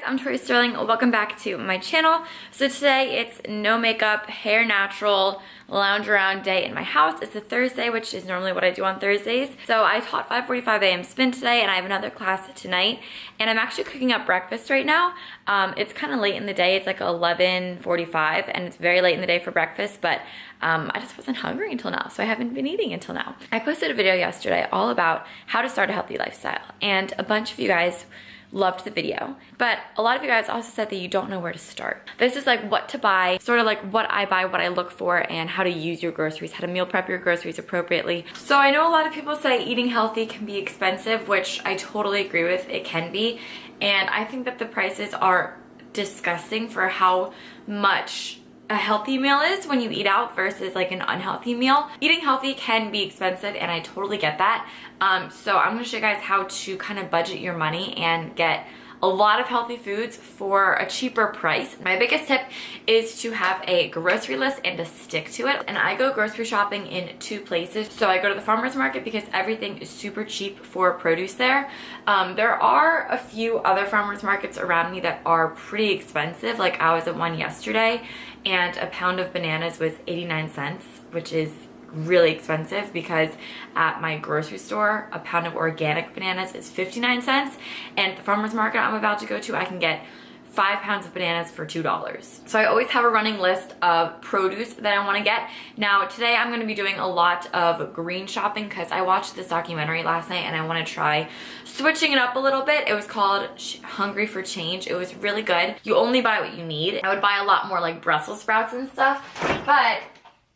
guys, I'm Tori Sterling. Welcome back to my channel. So today it's no makeup, hair natural, lounge around day in my house. It's a Thursday, which is normally what I do on Thursdays. So I taught 5.45 a.m. spin today and I have another class tonight. And I'm actually cooking up breakfast right now. Um, it's kind of late in the day. It's like 11.45 and it's very late in the day for breakfast, but um, I just wasn't hungry until now, so I haven't been eating until now. I posted a video yesterday all about how to start a healthy lifestyle. And a bunch of you guys loved the video. But a lot of you guys also said that you don't know where to start. This is like what to buy, sort of like what I buy, what I look for, and how to use your groceries, how to meal prep your groceries appropriately. So I know a lot of people say eating healthy can be expensive, which I totally agree with, it can be. And I think that the prices are disgusting for how much a healthy meal is when you eat out versus like an unhealthy meal. Eating healthy can be expensive and I totally get that. Um, so I'm gonna show you guys how to kind of budget your money and get a lot of healthy foods for a cheaper price. My biggest tip is to have a grocery list and to stick to it. And I go grocery shopping in two places. So I go to the farmer's market because everything is super cheap for produce there. Um, there are a few other farmer's markets around me that are pretty expensive. Like I was at one yesterday and a pound of bananas was 89 cents, which is really expensive because at my grocery store, a pound of organic bananas is 59 cents. And the farmer's market I'm about to go to, I can get five pounds of bananas for two dollars. So i always have a running list of produce that i want to get. Now today i'm going to be doing a lot of green shopping because i watched this documentary last night and i want to try switching it up a little bit. It was called hungry for change. It was really good. You only buy what you need. I would buy a lot more like brussels sprouts and stuff but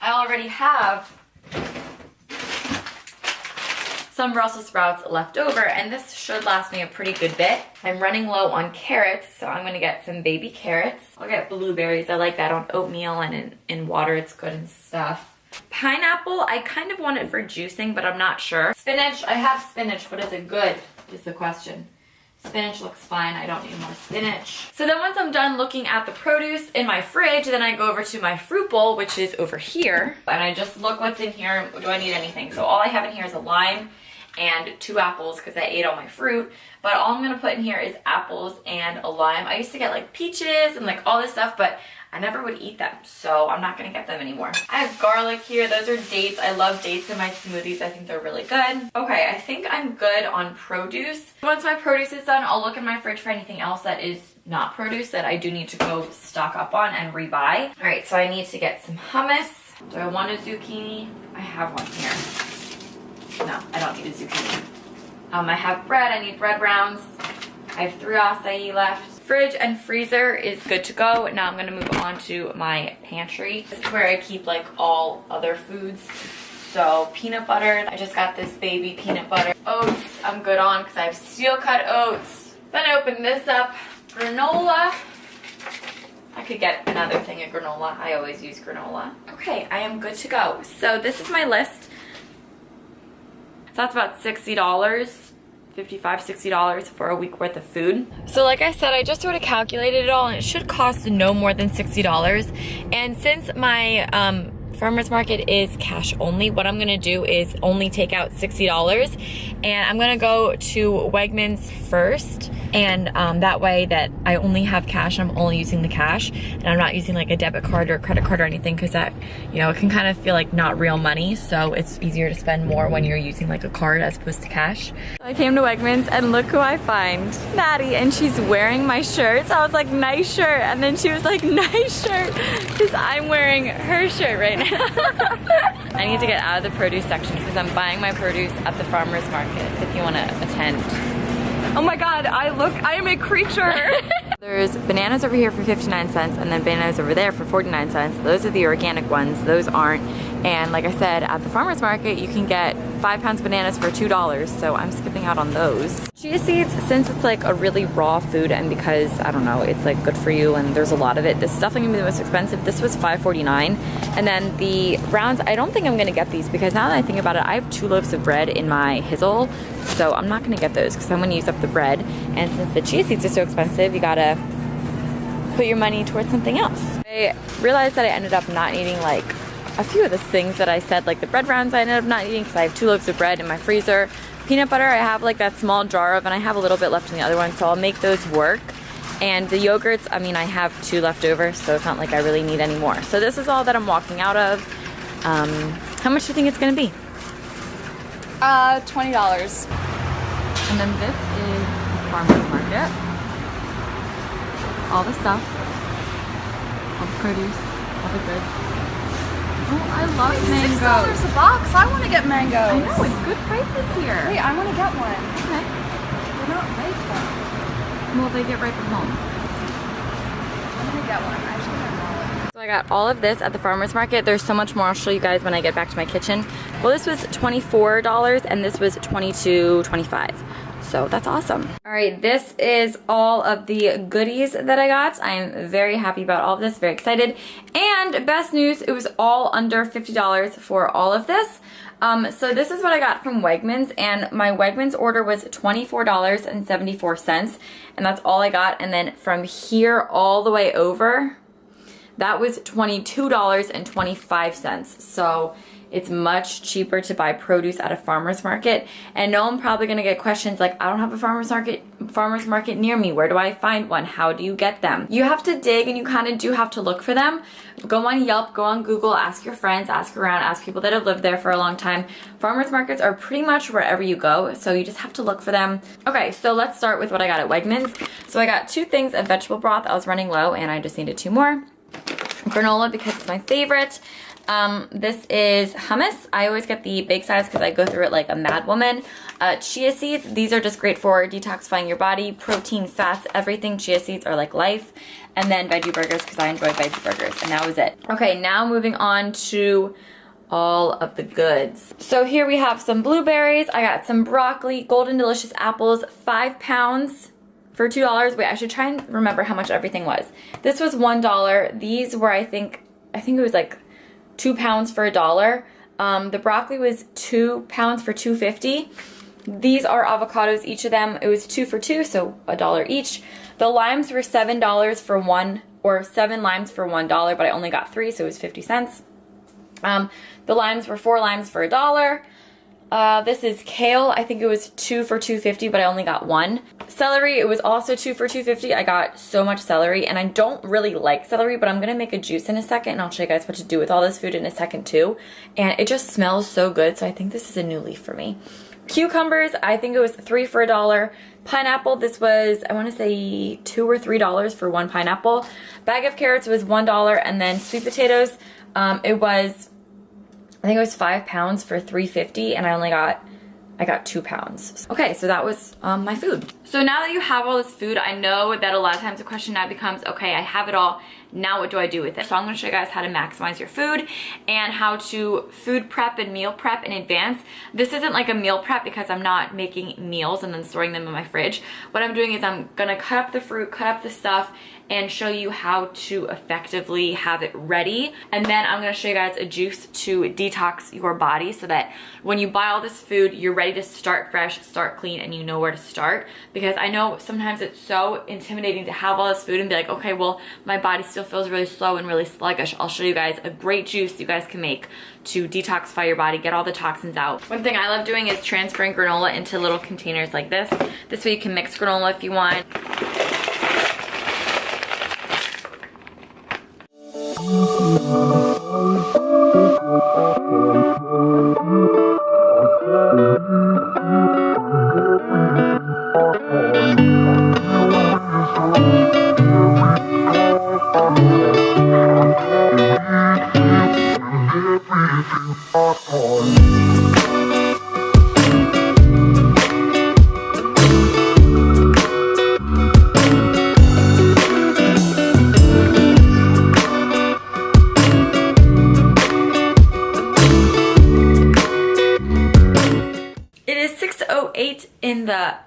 I already have some Brussels sprouts left over and this should last me a pretty good bit. I'm running low on carrots, so I'm gonna get some baby carrots. I'll get blueberries, I like that on oatmeal and in, in water, it's good and stuff. Pineapple, I kind of want it for juicing, but I'm not sure. Spinach, I have spinach, but is it good, is the question. Spinach looks fine. I don't need more spinach. So then once I'm done looking at the produce in my fridge, then I go over to my fruit bowl, which is over here. And I just look what's in here. Do I need anything? So all I have in here is a lime and two apples because I ate all my fruit. But all I'm gonna put in here is apples and a lime. I used to get like peaches and like all this stuff, but I never would eat them, so I'm not gonna get them anymore. I have garlic here. Those are dates. I love dates in my smoothies. I think they're really good. Okay, I think I'm good on produce. Once my produce is done, I'll look in my fridge for anything else that is not produce that I do need to go stock up on and rebuy. All right, so I need to get some hummus. Do I want a zucchini? I have one here. No, I don't need a zucchini. Um, I have bread. I need bread rounds. I have three acai left. Fridge and freezer is good to go. Now I'm gonna move on to my pantry. This is where I keep like all other foods. So peanut butter, I just got this baby peanut butter. Oats, I'm good on because I have steel cut oats. Then I open this up. Granola. I could get another thing of granola. I always use granola. Okay, I am good to go. So this is my list. So that's about $60 $55, $60 for a week worth of food. So like I said, I just sort of calculated it all and it should cost no more than $60. And since my um, farmer's market is cash only, what I'm gonna do is only take out $60 and I'm gonna go to Wegmans first and um, that way that I only have cash I'm only using the cash and I'm not using like a debit card or a credit card or anything because that you know it can kind of feel like not real money so it's easier to spend more when you're using like a card as opposed to cash. I came to Wegmans and look who I find Maddie and she's wearing my shirt so I was like nice shirt and then she was like nice shirt because I'm wearing her shirt right now. I need to get out of the produce section because I'm buying my produce at the farmer's market if you want to attend. Oh my god, I look, I am a creature. There's bananas over here for 59 cents and then bananas over there for 49 cents. Those are the organic ones, those aren't. And like I said, at the farmer's market, you can get five pounds bananas for $2, so I'm skipping out on those. Chia seeds, since it's like a really raw food and because, I don't know, it's like good for you and there's a lot of it, this is definitely gonna be the most expensive. This was $5.49. And then the browns, I don't think I'm gonna get these because now that I think about it, I have two loaves of bread in my Hizzle, so I'm not gonna get those because I'm gonna use up the bread. And since the chia seeds are so expensive, you gotta put your money towards something else. I realized that I ended up not needing like a few of the things that I said, like the bread rounds I ended up not eating because I have two loaves of bread in my freezer. Peanut butter, I have like that small jar of, and I have a little bit left in the other one, so I'll make those work. And the yogurts, I mean, I have two left over, so it's not like I really need any more. So this is all that I'm walking out of. Um, how much do you think it's gonna be? Uh, $20. And then this is the farmer's market. All the stuff, all the produce, all the goods. Oh, I love Six mangoes. dollars a box. I want to get mangoes. I know, it's good prices here. Wait, I want to get one. Okay. They're not ripe though. Well, they get right from home. I'm gonna get one. I should. So I got all of this at the farmer's market. There's so much more I'll show you guys when I get back to my kitchen. Well, this was $24 and this was $22.25. So that's awesome. All right, this is all of the goodies that I got. I'm very happy about all of this, very excited. And best news, it was all under $50 for all of this. Um, so this is what I got from Wegmans and my Wegmans order was $24.74 and that's all I got. And then from here all the way over, that was $22.25. So it's much cheaper to buy produce at a farmer's market. And no, I'm probably gonna get questions like, I don't have a farmer's market farmer's market near me. Where do I find one? How do you get them? You have to dig and you kind of do have to look for them. Go on Yelp, go on Google, ask your friends, ask around, ask people that have lived there for a long time. Farmer's markets are pretty much wherever you go, so you just have to look for them. Okay, so let's start with what I got at Wegmans. So I got two things of vegetable broth. I was running low and I just needed two more granola because it's my favorite. Um, this is hummus. I always get the big size because I go through it like a mad woman. Uh, chia seeds, these are just great for detoxifying your body. Protein, fats, everything. Chia seeds are like life. And then veggie burgers because I enjoy veggie burgers. And that was it. Okay, now moving on to all of the goods. So here we have some blueberries. I got some broccoli, golden delicious apples, five pounds for $2. Wait, I should try and remember how much everything was. This was $1. These were, I think, I think it was like two pounds for a dollar. Um, the broccoli was two pounds for 250. These are avocados, each of them, it was two for two, so a dollar each. The limes were $7 for one, or seven limes for one dollar, but I only got three, so it was 50 cents. Um, the limes were four limes for a dollar. Uh, this is kale. I think it was two for 250, but I only got one. Celery, it was also two for 250. I got so much celery, and I don't really like celery, but I'm gonna make a juice in a second, and I'll show you guys what to do with all this food in a second too. And it just smells so good, so I think this is a new leaf for me. Cucumbers, I think it was three for a dollar. Pineapple, this was, I wanna say two or three dollars for one pineapple. Bag of carrots was one dollar, and then sweet potatoes, um, it was I think it was five pounds for 350 and I only got I got two pounds. Okay, so that was um, my food. So now that you have all this food, I know that a lot of times the question now becomes, okay, I have it all, now what do I do with it? So I'm gonna show you guys how to maximize your food and how to food prep and meal prep in advance. This isn't like a meal prep because I'm not making meals and then storing them in my fridge. What I'm doing is I'm gonna cut up the fruit, cut up the stuff, and show you how to effectively have it ready. And then I'm gonna show you guys a juice to detox your body so that when you buy all this food, you're ready to start fresh, start clean, and you know where to start. Because I know sometimes it's so intimidating to have all this food and be like, okay, well, my body still feels really slow and really sluggish. I'll show you guys a great juice you guys can make to detoxify your body, get all the toxins out. One thing I love doing is transferring granola into little containers like this. This way you can mix granola if you want.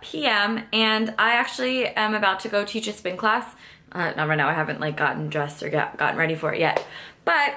PM and I actually am about to go teach a spin class. Uh, not right now, I haven't like gotten dressed or got, gotten ready for it yet. But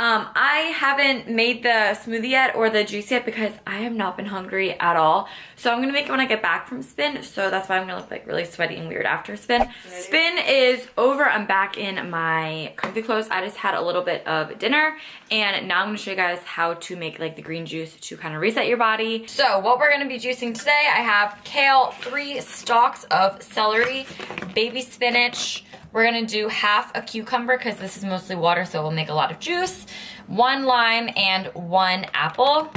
Um, I haven't made the smoothie yet or the juice yet because I have not been hungry at all. So I'm gonna make it when I get back from spin. So that's why I'm gonna look like really sweaty and weird after spin. Spin is over. I'm back in my comfy clothes. I just had a little bit of dinner and now I'm gonna show you guys how to make like the green juice to kind of reset your body. So what we're gonna be juicing today, I have kale, three stalks of celery, baby spinach, we're gonna do half a cucumber because this is mostly water, so we'll make a lot of juice, one lime, and one apple.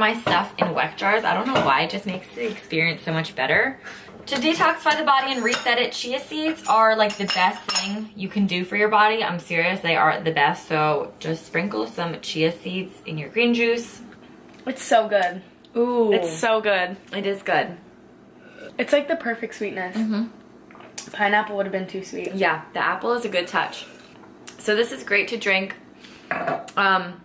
My stuff in weck jars. I don't know why, it just makes the experience so much better. To detoxify the body and reset it, chia seeds are like the best thing you can do for your body. I'm serious, they are the best. So just sprinkle some chia seeds in your green juice. It's so good. Ooh. It's so good. it is good. It's like the perfect sweetness. Mhm. Pineapple would have been too sweet. Yeah, the apple is a good touch. So this is great to drink um,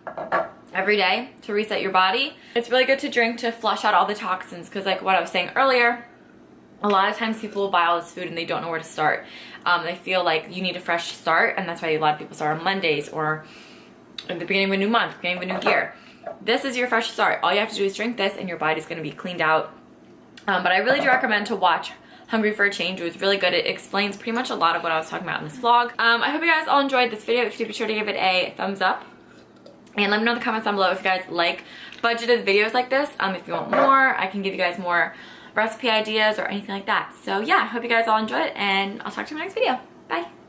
every day to reset your body. It's really good to drink to flush out all the toxins because like what I was saying earlier, a lot of times people will buy all this food and they don't know where to start. Um, they feel like you need a fresh start and that's why a lot of people start on Mondays or at the beginning of a new month, beginning of a new year. This is your fresh start. All you have to do is drink this and your body's gonna be cleaned out. Um, but I really do recommend to watch Hungry for a Change. It was really good. It explains pretty much a lot of what I was talking about in this vlog. Um, I hope you guys all enjoyed this video. If you did, be sure to give it a thumbs up. And let me know in the comments down below if you guys like budgeted videos like this. Um, if you want more, I can give you guys more recipe ideas or anything like that. So yeah, I hope you guys all enjoy it and I'll talk to you in my next video. Bye.